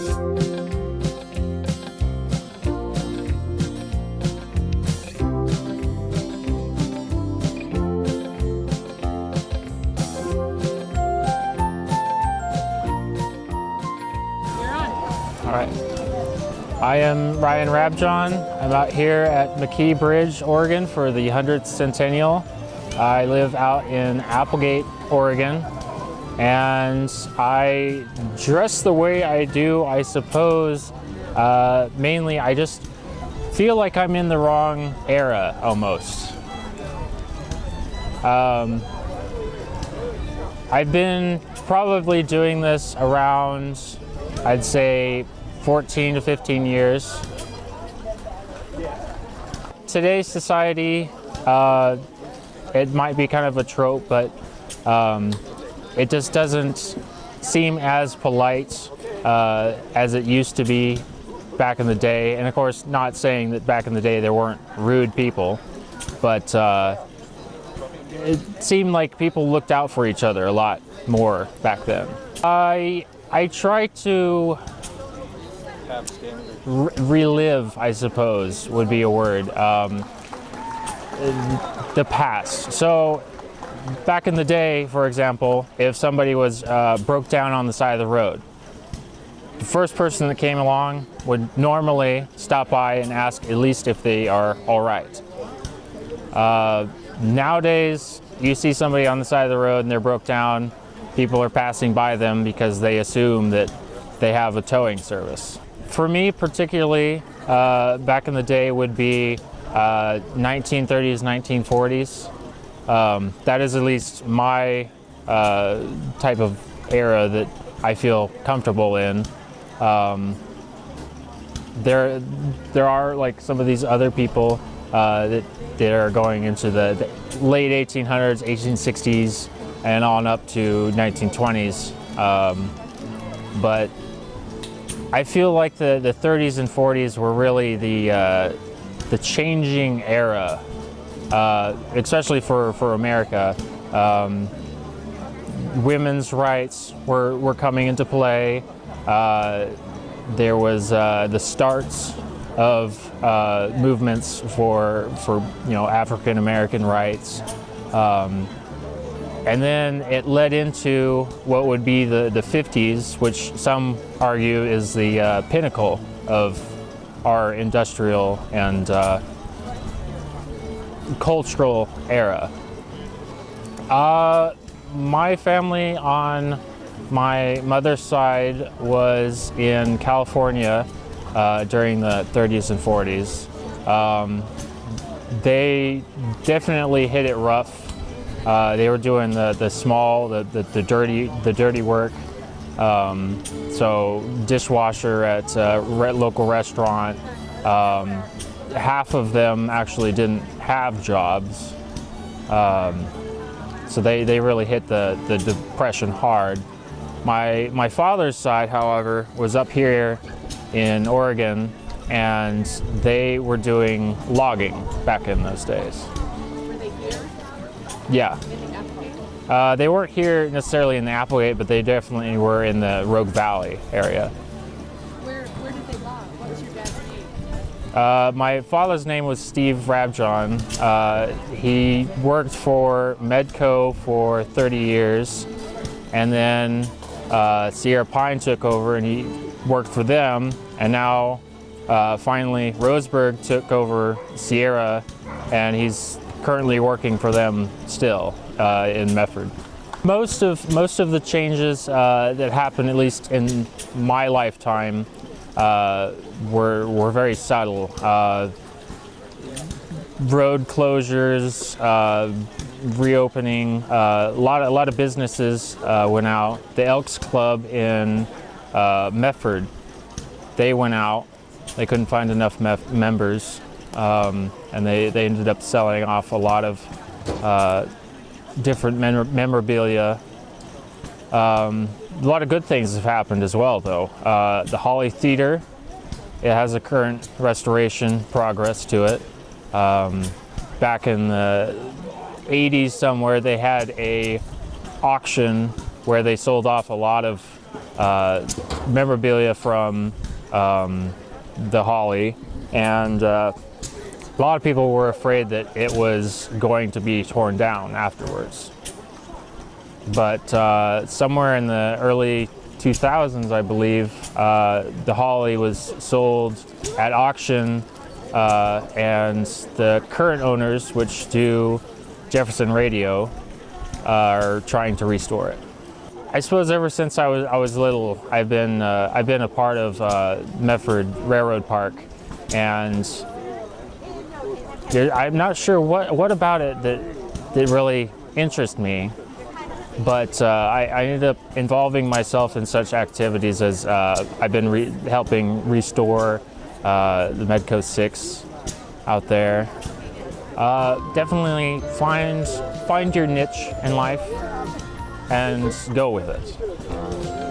All right. I am Ryan Rabjohn. I'm out here at McKee Bridge, Oregon for the 100th centennial. I live out in Applegate, Oregon. And I dress the way I do, I suppose, uh, mainly I just feel like I'm in the wrong era almost. Um, I've been probably doing this around, I'd say, 14 to 15 years. Today's society, uh, it might be kind of a trope, but um, it just doesn't seem as polite uh, as it used to be back in the day. And of course, not saying that back in the day there weren't rude people, but uh, it seemed like people looked out for each other a lot more back then. I I try to re relive, I suppose, would be a word. Um, the past. So back in the day, for example, if somebody was uh, broke down on the side of the road, the first person that came along would normally stop by and ask at least if they are all right. Uh, nowadays, you see somebody on the side of the road and they're broke down, people are passing by them because they assume that they have a towing service. For me particularly, uh, back in the day would be uh, 1930s, 1940s. Um, that is at least my uh, type of era that I feel comfortable in. Um, there, there are like some of these other people uh, that, that are going into the, the, late 1800s, 1860s, and on up to 1920s. Um, but I feel like the, the 30s and 40s were really the, uh, the changing era, uh, especially for, for America. Um, women's rights were, were coming into play. Uh, there was uh, the starts of uh, movements for, for you know, African American rights. Um, and then it led into what would be the, the 50s, which some argue is the uh, pinnacle of our industrial and cultural era. Uh, my family on my mother's side was in California uh, during the 30s and 40s. Um, they definitely hit it rough uh, they were doing the, the small, the, the, the dirty, the dirty work. Um, so dishwasher at a re local restaurant. Um, half of them actually didn't have jobs. Um, so they, they really hit the, the depression hard. My, my father's side, however, was up here in Oregon and they were doing logging back in those days. Yeah. Uh, they weren't here necessarily in the Applegate, but they definitely were in the Rogue Valley area. Uh, my father's name was Steve Rabjohn. Uh, he worked for Medco for 30 years, and then uh, Sierra Pine took over and he worked for them, and now uh, finally Roseburg took over Sierra, and he's currently working for them still uh, in Medford. Most of, most of the changes uh, that happened, at least in my lifetime, uh, were, were very subtle. Uh, road closures, uh, reopening, uh, a, lot, a lot of businesses went out. The Elks Club in Medford, they went out. They couldn't find enough members um, and they, they ended up selling off a lot of uh, different memorabilia. Um, a lot of good things have happened as well, though. Uh, the Holly Theater, it has a current restoration progress to it. Um, back in the 80s somewhere, they had a auction where they sold off a lot of uh, memorabilia from um, the Holly, and uh, a lot of people were afraid that it was going to be torn down afterwards. But uh, somewhere in the early 2000s, I believe, uh, the Holly was sold at auction, uh, and the current owners, which do Jefferson Radio, are trying to restore it. I suppose ever since I was I was little, I've been uh, I've been a part of uh, Medford Railroad Park, and I'm not sure what what about it that that really interests me, but uh, I, I ended up involving myself in such activities as uh, I've been re- helping restore uh, the Medco Six out there. Uh, definitely find find your niche in life and go with it.